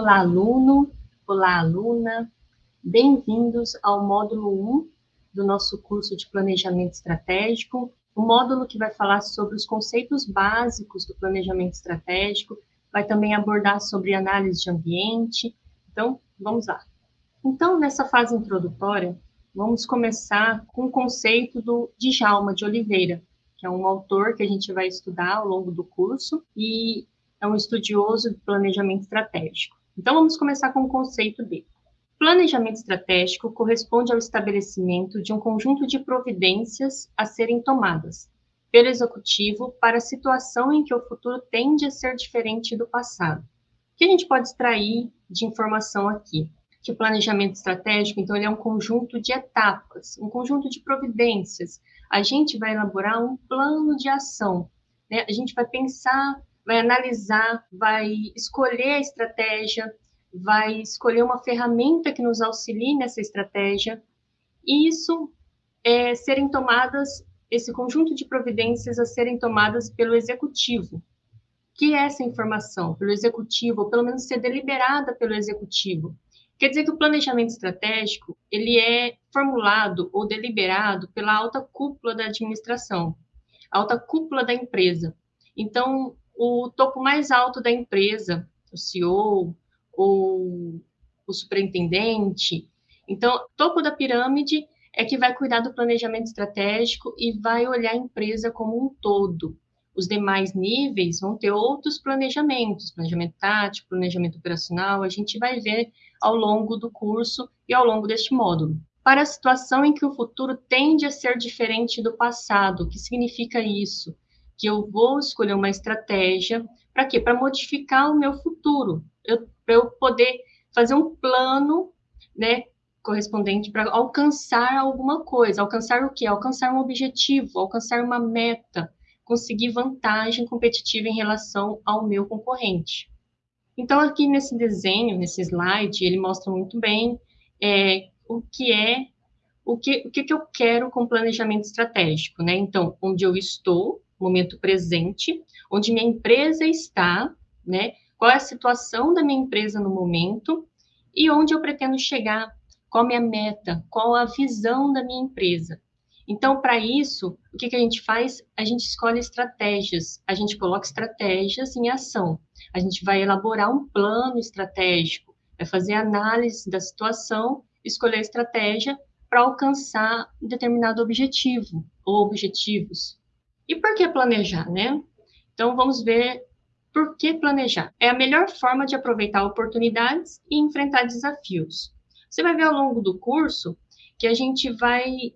Olá, aluno, olá, aluna, bem-vindos ao módulo 1 do nosso curso de Planejamento Estratégico, o módulo que vai falar sobre os conceitos básicos do planejamento estratégico, vai também abordar sobre análise de ambiente, então, vamos lá. Então, nessa fase introdutória, vamos começar com o conceito do Djalma de Oliveira, que é um autor que a gente vai estudar ao longo do curso, e é um estudioso de planejamento estratégico. Então, vamos começar com o conceito dele. Planejamento estratégico corresponde ao estabelecimento de um conjunto de providências a serem tomadas pelo executivo para a situação em que o futuro tende a ser diferente do passado. O que a gente pode extrair de informação aqui? Que o planejamento estratégico, então, ele é um conjunto de etapas, um conjunto de providências. A gente vai elaborar um plano de ação, né? A gente vai pensar vai analisar, vai escolher a estratégia, vai escolher uma ferramenta que nos auxilie nessa estratégia, e isso é, serem tomadas, esse conjunto de providências a serem tomadas pelo executivo. Que é essa informação? Pelo executivo, ou pelo menos ser deliberada pelo executivo. Quer dizer que o planejamento estratégico, ele é formulado ou deliberado pela alta cúpula da administração, alta cúpula da empresa. Então, o topo mais alto da empresa, o CEO ou o superintendente. Então, topo da pirâmide é que vai cuidar do planejamento estratégico e vai olhar a empresa como um todo. Os demais níveis vão ter outros planejamentos, planejamento tático, planejamento operacional, a gente vai ver ao longo do curso e ao longo deste módulo. Para a situação em que o futuro tende a ser diferente do passado, o que significa isso? Que eu vou escolher uma estratégia para quê? Para modificar o meu futuro, para eu poder fazer um plano, né, correspondente para alcançar alguma coisa, alcançar o quê? Alcançar um objetivo, alcançar uma meta, conseguir vantagem competitiva em relação ao meu concorrente. Então, aqui nesse desenho, nesse slide, ele mostra muito bem é, o que é, o que, o que, que eu quero com planejamento estratégico, né? Então, onde eu estou, momento presente, onde minha empresa está, né? Qual é a situação da minha empresa no momento e onde eu pretendo chegar, qual a minha meta, qual a visão da minha empresa. Então, para isso, o que, que a gente faz? A gente escolhe estratégias, a gente coloca estratégias em ação. A gente vai elaborar um plano estratégico, vai fazer análise da situação, escolher a estratégia para alcançar um determinado objetivo ou objetivos. E por que planejar, né? Então, vamos ver por que planejar. É a melhor forma de aproveitar oportunidades e enfrentar desafios. Você vai ver ao longo do curso que a gente vai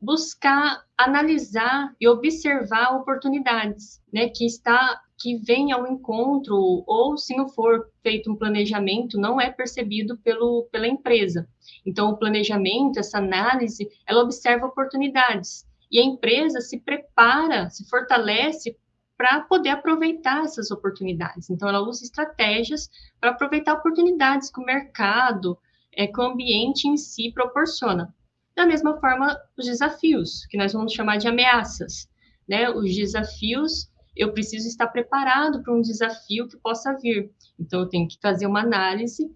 buscar analisar e observar oportunidades, né, que está que vem ao encontro ou se não for feito um planejamento não é percebido pelo pela empresa. Então o planejamento, essa análise, ela observa oportunidades e a empresa se prepara, se fortalece para poder aproveitar essas oportunidades. Então, ela usa estratégias para aproveitar oportunidades que o mercado, é, que o ambiente em si proporciona. Da mesma forma, os desafios, que nós vamos chamar de ameaças. Né? Os desafios, eu preciso estar preparado para um desafio que possa vir. Então, eu tenho que fazer uma análise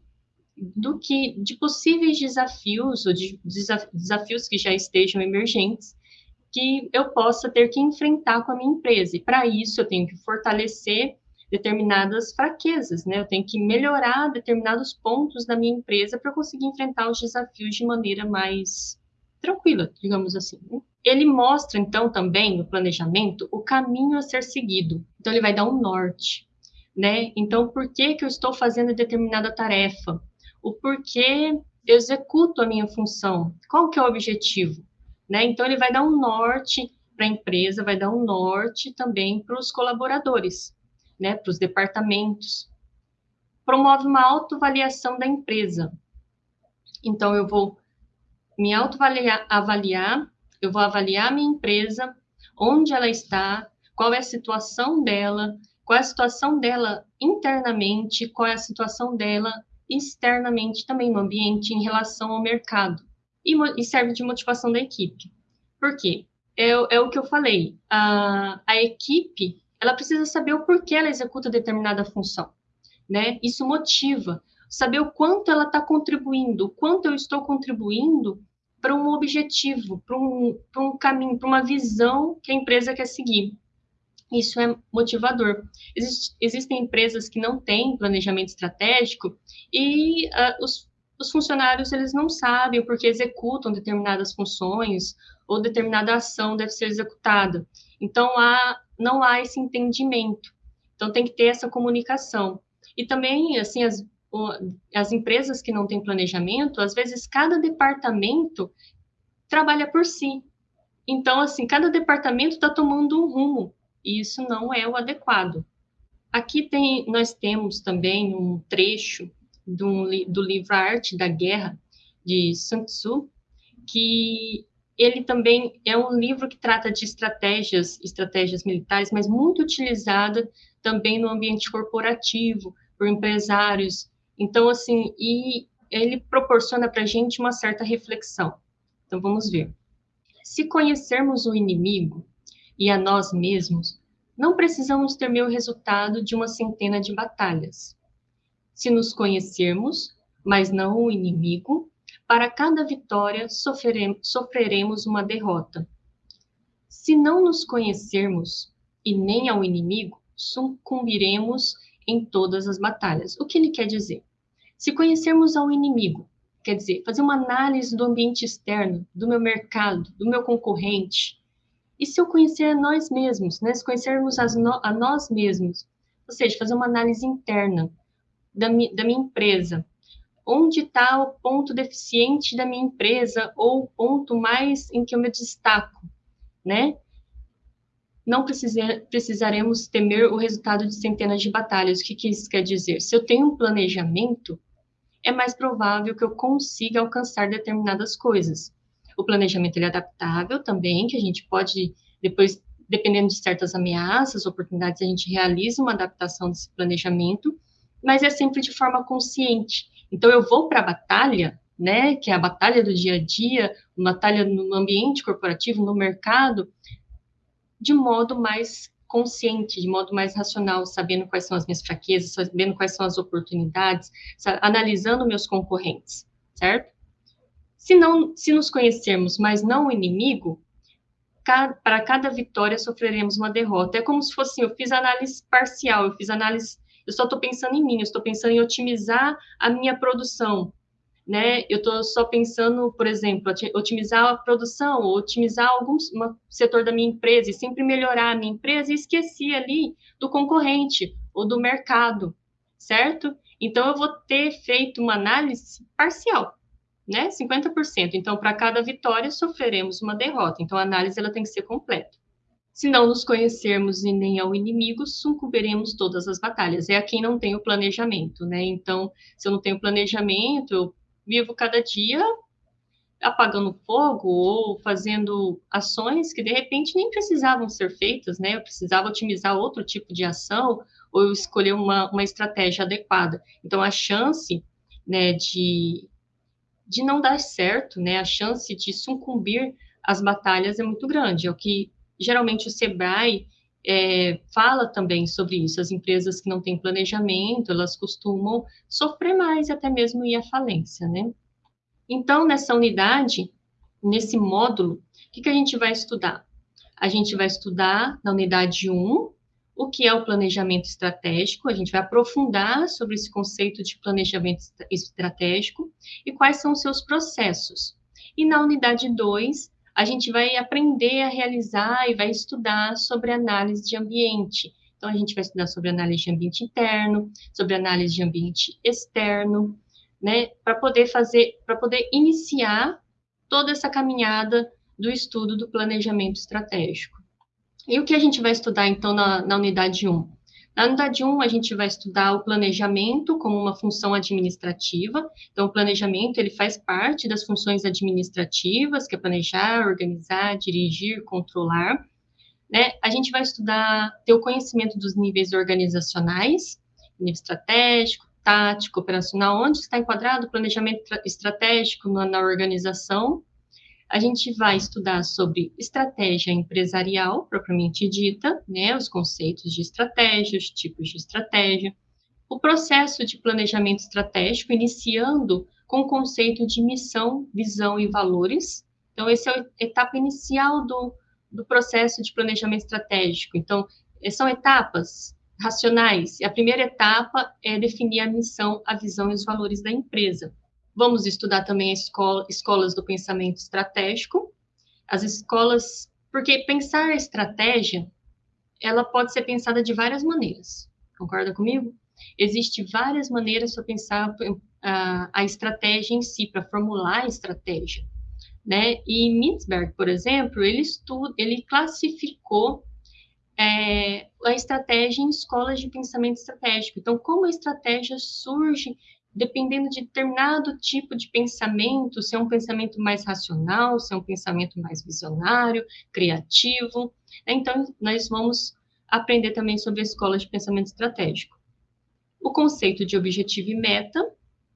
do que de possíveis desafios ou de desafios que já estejam emergentes que eu possa ter que enfrentar com a minha empresa. E para isso eu tenho que fortalecer determinadas fraquezas, né? Eu tenho que melhorar determinados pontos da minha empresa para conseguir enfrentar os desafios de maneira mais tranquila, digamos assim. Né? Ele mostra, então, também no planejamento o caminho a ser seguido. Então, ele vai dar um norte, né? Então, por que, que eu estou fazendo determinada tarefa? O porquê eu executo a minha função? Qual que é o objetivo? Né? Então, ele vai dar um norte para a empresa, vai dar um norte também para os colaboradores, né? para os departamentos. Promove uma autoavaliação da empresa. Então, eu vou me autoavaliar, avaliar, eu vou avaliar a minha empresa, onde ela está, qual é a situação dela, qual é a situação dela internamente, qual é a situação dela externamente também no ambiente em relação ao mercado e, e serve de motivação da equipe. Por quê? É, é o que eu falei. A, a equipe ela precisa saber o porquê ela executa determinada função. Né? Isso motiva. saber o quanto ela está contribuindo, o quanto eu estou contribuindo para um objetivo, para um, um caminho, para uma visão que a empresa quer seguir. Isso é motivador. Exist, existem empresas que não têm planejamento estratégico e uh, os, os funcionários eles não sabem porque executam determinadas funções ou determinada ação deve ser executada. Então, há, não há esse entendimento. Então, tem que ter essa comunicação. E também, assim, as, as empresas que não têm planejamento, às vezes cada departamento trabalha por si. Então, assim, cada departamento está tomando um rumo, e isso não é o adequado. Aqui tem, nós temos também um trecho do, do livro Arte da Guerra, de Sun Tzu, que ele também é um livro que trata de estratégias, estratégias militares, mas muito utilizada também no ambiente corporativo, por empresários, então, assim, e ele proporciona para a gente uma certa reflexão. Então, vamos ver. Se conhecermos o inimigo e a nós mesmos, não precisamos temer o resultado de uma centena de batalhas. Se nos conhecermos, mas não o inimigo, para cada vitória sofreremos uma derrota. Se não nos conhecermos e nem ao inimigo, sucumbiremos em todas as batalhas. O que ele quer dizer? Se conhecermos ao inimigo, quer dizer, fazer uma análise do ambiente externo, do meu mercado, do meu concorrente, e se eu conhecer a nós mesmos, né? se conhecermos no, a nós mesmos, ou seja, fazer uma análise interna da, mi, da minha empresa, onde está o ponto deficiente da minha empresa ou o ponto mais em que eu me destaco, né? Não precisaremos temer o resultado de centenas de batalhas. O que, que isso quer dizer? Se eu tenho um planejamento, é mais provável que eu consiga alcançar determinadas coisas. O planejamento é adaptável também, que a gente pode, depois, dependendo de certas ameaças, oportunidades, a gente realiza uma adaptação desse planejamento, mas é sempre de forma consciente. Então, eu vou para a batalha, né, que é a batalha do dia a dia, uma batalha no ambiente corporativo, no mercado, de modo mais consciente, de modo mais racional, sabendo quais são as minhas fraquezas, sabendo quais são as oportunidades, analisando meus concorrentes, certo? Se não, se nos conhecermos, mas não o inimigo, para cada vitória sofreremos uma derrota. É como se fosse, eu fiz análise parcial, eu fiz análise, eu só estou pensando em mim, eu estou pensando em otimizar a minha produção, né? Eu estou só pensando, por exemplo, otimizar a produção, otimizar algum setor da minha empresa e sempre melhorar a minha empresa e esqueci ali do concorrente ou do mercado, certo? Então eu vou ter feito uma análise parcial, né? 50%. Então para cada vitória sofreremos uma derrota. Então a análise ela tem que ser completa. Se não nos conhecermos e nem ao inimigo, sucumbiremos todas as batalhas. É a quem não tem o planejamento, né? Então, se eu não tenho planejamento, eu vivo cada dia apagando fogo ou fazendo ações que de repente nem precisavam ser feitas, né? Eu precisava otimizar outro tipo de ação ou escolher uma, uma estratégia adequada. Então, a chance, né, de, de não dar certo, né, a chance de sucumbir às batalhas é muito grande. É o que geralmente o Sebrae é, fala também sobre isso. As empresas que não têm planejamento, elas costumam sofrer mais até mesmo ir à falência, né? Então, nessa unidade, nesse módulo, o que, que a gente vai estudar? A gente vai estudar na unidade 1 o que é o planejamento estratégico, a gente vai aprofundar sobre esse conceito de planejamento estratégico e quais são os seus processos. E na unidade 2, a gente vai aprender a realizar e vai estudar sobre análise de ambiente. Então, a gente vai estudar sobre análise de ambiente interno, sobre análise de ambiente externo, né, para poder fazer, para poder iniciar toda essa caminhada do estudo do planejamento estratégico. E o que a gente vai estudar, então, na, na unidade 1? Na unidade 1, a gente vai estudar o planejamento como uma função administrativa. Então, o planejamento, ele faz parte das funções administrativas, que é planejar, organizar, dirigir, controlar. Né? A gente vai estudar, ter o conhecimento dos níveis organizacionais, nível estratégico, tático, operacional, onde está enquadrado o planejamento estratégico na, na organização, a gente vai estudar sobre estratégia empresarial, propriamente dita, né, os conceitos de estratégia, os tipos de estratégia, o processo de planejamento estratégico, iniciando com o conceito de missão, visão e valores. Então, essa é a etapa inicial do, do processo de planejamento estratégico. Então, são etapas racionais. A primeira etapa é definir a missão, a visão e os valores da empresa. Vamos estudar também escola, escolas do pensamento estratégico. As escolas, porque pensar a estratégia, ela pode ser pensada de várias maneiras. Concorda comigo? Existem várias maneiras para pensar a, a estratégia em si, para formular a estratégia. Né? E Mintzberg, por exemplo, ele, estuda, ele classificou é, a estratégia em escolas de pensamento estratégico. Então, como a estratégia surge dependendo de determinado tipo de pensamento, se é um pensamento mais racional, se é um pensamento mais visionário, criativo. Então, nós vamos aprender também sobre a escola de pensamento estratégico. O conceito de objetivo e meta,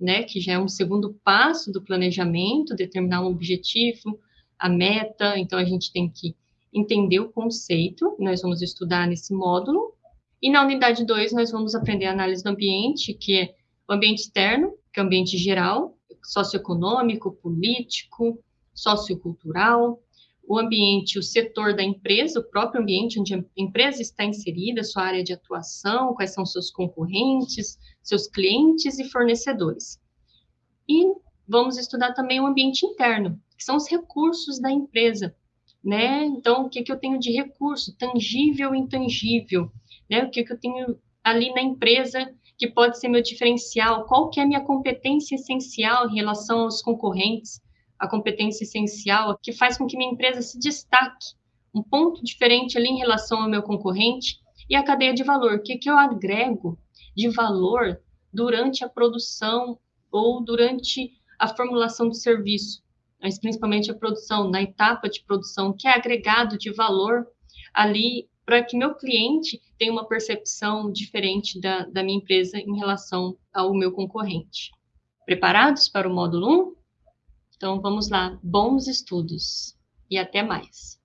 né, que já é um segundo passo do planejamento, determinar um objetivo, a meta, então a gente tem que entender o conceito, nós vamos estudar nesse módulo. E na unidade 2, nós vamos aprender a análise do ambiente, que é o ambiente externo, que é o ambiente geral, socioeconômico, político, sociocultural, o ambiente, o setor da empresa, o próprio ambiente onde a empresa está inserida, sua área de atuação, quais são seus concorrentes, seus clientes e fornecedores. E vamos estudar também o ambiente interno, que são os recursos da empresa, né? Então, o que, que eu tenho de recurso, tangível e intangível, né? O que, que eu tenho ali na empresa que pode ser meu diferencial, qual que é a minha competência essencial em relação aos concorrentes, a competência essencial que faz com que minha empresa se destaque, um ponto diferente ali em relação ao meu concorrente, e a cadeia de valor, o que, que eu agrego de valor durante a produção ou durante a formulação do serviço mas principalmente a produção, na etapa de produção, que é agregado de valor ali para que meu cliente tenha uma percepção diferente da, da minha empresa em relação ao meu concorrente. Preparados para o módulo 1? Então vamos lá, bons estudos e até mais.